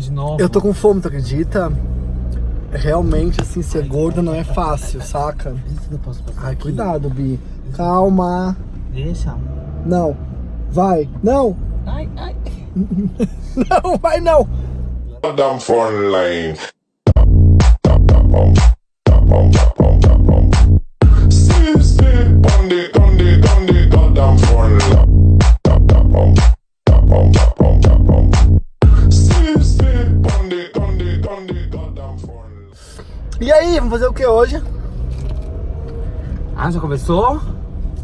de novo. Eu tô com fome, tu acredita? Realmente, assim, ser gorda não é fácil, saca? Ai, cuidado, Bi. Calma. Deixa. Não. Vai. Não. Ai, ai. Não, vai não. Goddamn phone line. Vamos fazer o que hoje? Ah, já começou?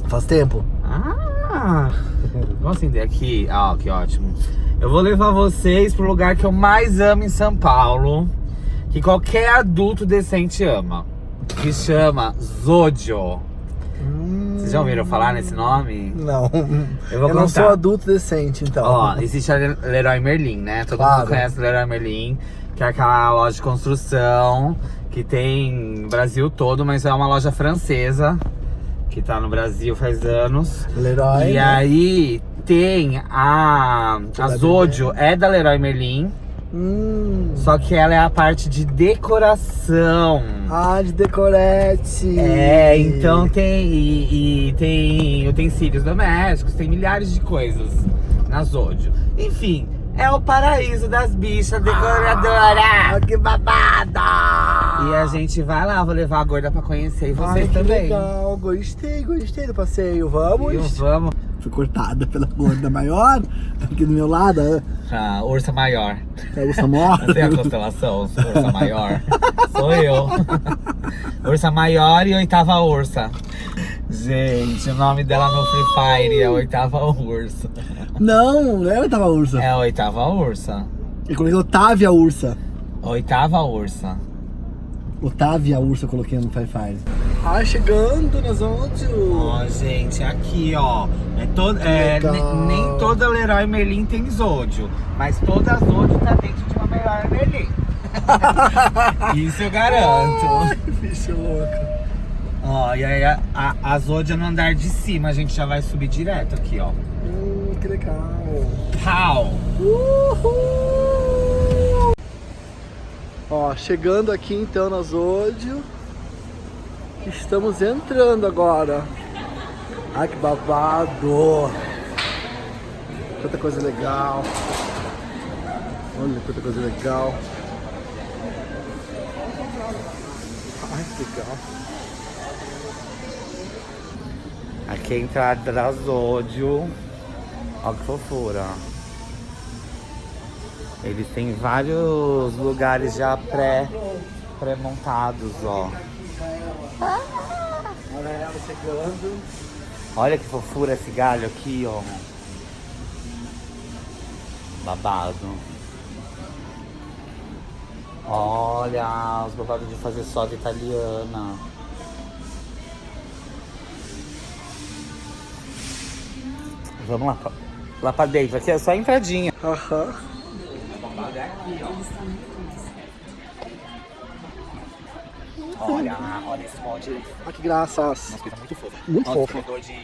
Faz tempo. Ah! Vamos acender aqui. Ah, que ótimo. Eu vou levar vocês pro lugar que eu mais amo em São Paulo. Que qualquer adulto decente ama. Que chama Zodio. Vocês já ouviram falar nesse nome? Não. Eu vou não contar. sou adulto decente, então. Ó, existe a Le- Leroy Merlin, né? Todo Claro. mundo conhece Leroy Merlin, que é aquela loja de construção que tem Brasil todo, mas é uma loja francesa que tá no Brasil faz anos. Leroy. e né? aí tem a, a Zodio, é da Leroy Merlin, Hum. só que ela é a parte de decoração. Ah, de decorete. É, então tem e, e tem utensílios domésticos, tem milhares de coisas na Zodio. Enfim, é o paraíso das bichas decoradoras. Ah, que babada! E a gente vai lá, vou levar a gorda pra conhecer e vocês Ai, que também. legal. Gostei, gostei do passeio. Vamos? Viu? Vamos. Fui cortada pela gorda maior, aqui do meu lado. A ursa maior. É o Samor. Não tem a constelação, ursa maior. Sou eu. ursa maior e oitava ursa. Gente, o nome dela no Free Fire é oitava ursa. Não, não é a oitava ursa. É a oitava ursa. Eu coloquei Otávia Ursa. Oitava ursa. Otávia Ursa eu coloquei no Fire Fire. Ah, chegando nas onde? Ó, gente, aqui, ó. É todo, é, nem toda Leroy Merlin tem Zódio, mas toda Zódio tá dentro de uma Leroy Merlin. Isso eu garanto. Ai, bicho louco. Ó, e aí a, a, a no andar de cima, a gente já vai subir direto aqui, ó. Que legal. Pau! Uhul! Ó, chegando aqui então na Zódio. Estamos entrando agora. Ai, que babado. Quanta coisa legal. Olha quanta coisa legal. Ai, que legal. Aqui é a entrada da Zódio. Ó que fofura. Eles têm vários lugares já pré, pré-montados, ó. Olha que fofura esse galho aqui, ó. Babado. Olha os babados de fazer soda italiana. Vamos lá, lá pra dentro. Aqui é só a entradinha. Aham. babado é aqui, ó. Olha, olha esse molde. Ah, que graças. Nossa, coisa muito fofa. Muito Nossa, fofa. cor de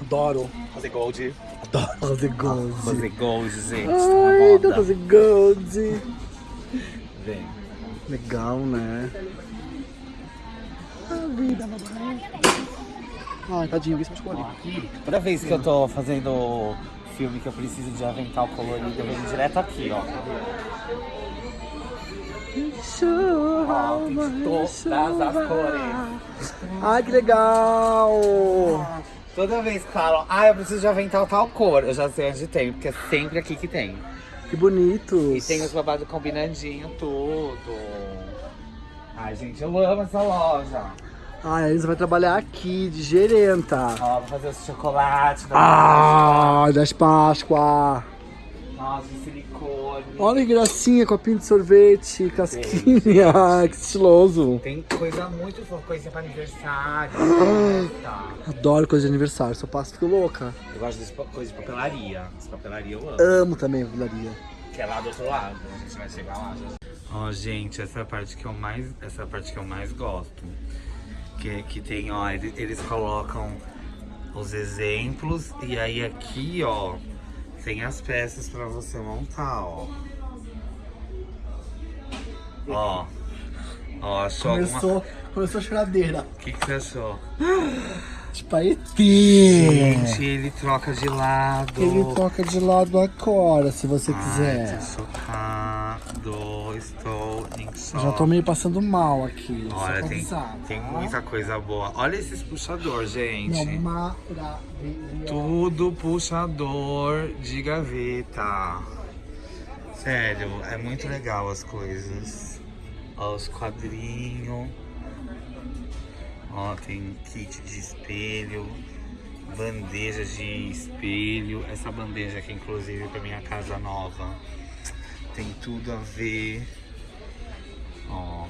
Adoro. rose gold. Adoro fazer gold. Rose gold, gente. Ai, tô moda. fazer gold. Vem. Legal, né? A vida, babá. Ai, tadinho, alguém se machucou ali. Aqui, toda vez que eu tô fazendo filme que eu preciso de avental colorido, eu venho direto aqui, ó. Ó, tem todas as cores. Ai, que legal. Toda vez que falam, ah, eu preciso de avental tal cor, eu já sei onde tem, porque é sempre aqui que tem. Que bonitos. E tem os babados combinandinho, tudo. Ai, gente, eu amo essa loja. Ai, a Elisa vai trabalhar aqui, de gerenta. Ó, vou fazer os chocolates da Ah, das Páscoa. Nossa, de silicone. Olha que gracinha, copinho de sorvete, casquinha. que estiloso. Tem coisa muito fofa, coisinha pra aniversário. tá. Adoro coisa de aniversário, só passo fico louca. Eu gosto de coisa de papelaria. Essa papelaria eu amo. Amo também a vilaria. Que é lá do outro lado. A gente vai chegar lá. Ó, gente, essa é a parte que eu mais, essa é a parte que eu mais gosto. Que, que tem, ó, eles, colocam os exemplos e aí aqui, ó, tem as peças pra você montar, ó. Ó. Ó, achou alguma... Começou, começou a choradeira. O que, que você achou? Tipo, aí Gente, ele troca de lado. Ele toca de lado agora, se você Ai, quiser. tô chocado. Estou em choque. Já tô meio passando mal aqui. Olha, tem, avisar, tem tá? muita coisa boa. Olha esses puxadores, gente. Não. Tudo puxador de gaveta. Sério, é muito legal as coisas. Ó, os quadrinhos. Ó, tem kit de espelho. Bandeja de espelho. Essa bandeja aqui, inclusive, pra minha casa nova. Tem tudo a ver. Ó.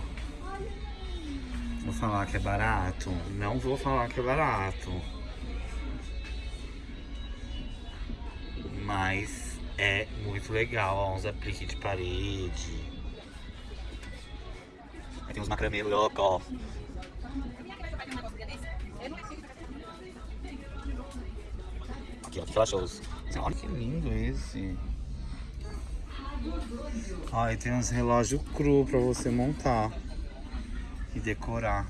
Vou falar que é barato? Não vou falar que é barato. Mas é muito legal, ó, uns apliques de parede. Aí tem uns macramê louco, ó. Aqui, ó, que ela? Olha que lindo esse. E tem uns relógios cru pra você montar e decorar.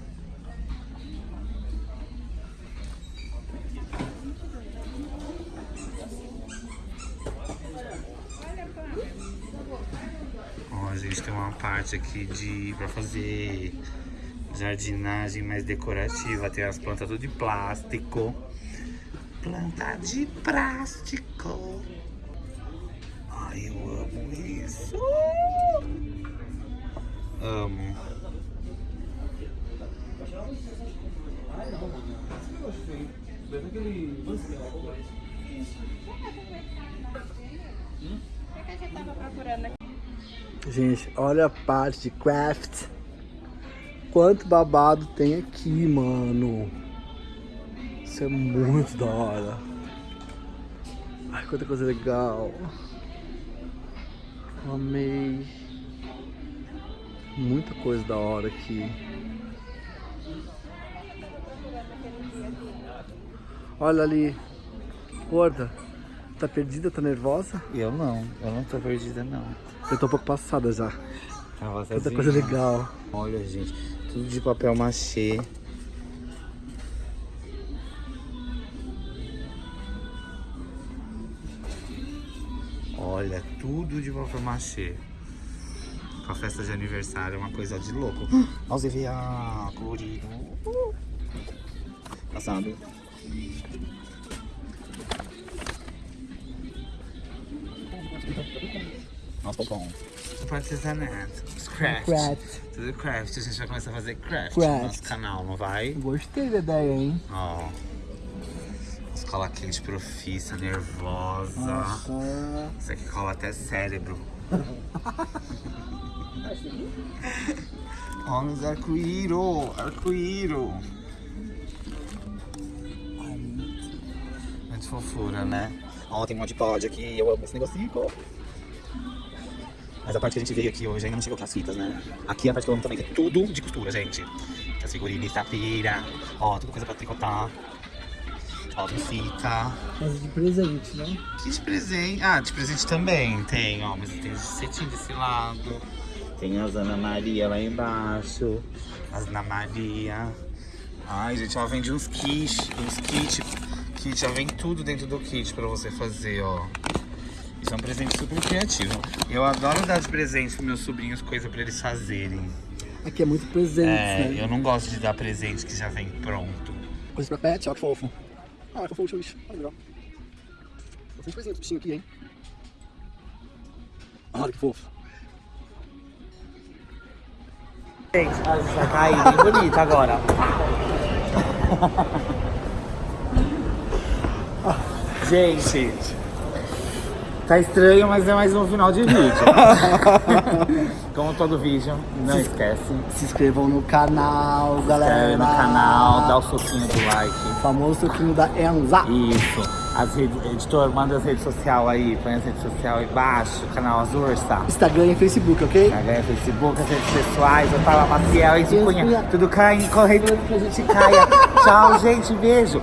Ó, a gente tem uma parte aqui de para fazer jardinagem mais decorativa. Tem as plantas tudo de plástico. Planta de plástico. Ai, eu amo isso. Amo. Gente, olha a parte de craft. Quanto babado tem aqui, mano. Isso é muito da hora. Ai, quanta coisa legal. Amei. Muita coisa da hora aqui. Olha ali. Gorda. Tá perdida? Tá nervosa? Eu não, eu não tô perdida não. Eu tô um pouco passada já. Tava Quanta coisa legal. Olha, gente, tudo de papel machê. Olha, tudo de machê. Com a festa de aniversário é uma coisa de louco. Nossa, vi a colorido. Passado. Nossa, bom. Tipo artesanato. Craft. Craft. Tudo craft. A gente vai começar a fazer craft, Craft. no nosso canal, não vai? Gostei da ideia, hein? Ó. Escola quente profissa, nervosa. Nossa. Isso aqui cola até cérebro. Olha os arco-íro, arco-íro. Muito fofura, né? Ó, tem um monte de pod aqui, eu amo esse negocinho. Mas a parte que a gente veio aqui hoje ainda não chegou com as fitas, né? Aqui a parte que eu amo também, é tudo de costura, gente. As figurinhas, tapira, ó, tudo coisa pra tricotar. Tem fita. Mas de presente, né? Que de presente? Ah, de presente também tem, ó. Mas tem cetim desse lado. Tem as Ana Maria lá embaixo. As Ana Maria. Ai, gente, ó, vende uns kits. Uns kits. Kit, já vem tudo dentro do kit pra você fazer, ó. Isso é um presente super criativo. Eu adoro dar de presente pros meus sobrinhos coisa pra eles fazerem. Aqui é muito presente, É, né? eu não gosto de dar presente que já vem pronto. Coisa pra pet, ó que fofo. Ah, é fofo o bicho. Olha legal. Bastante coisinha dos bichinhos aqui, hein? Olha que fofo. Gente, vai cair bem bonita agora. Gente, tá estranho, mas é mais um final de vídeo. Como todo vídeo, não esquece. Se inscrevam no canal, galera. Inscreve no canal, dá o soquinho do like. O famoso toquinho da Enza. Isso. As redes, editor, manda as redes sociais aí, põe as redes sociais aí embaixo, canal Azursa. Instagram e Facebook, ok? Instagram, Facebook, as redes pessoais, eu falo Maciel e Cunha. Cunha. Tudo cai, correndo pra gente caia. Tchau, gente, beijo.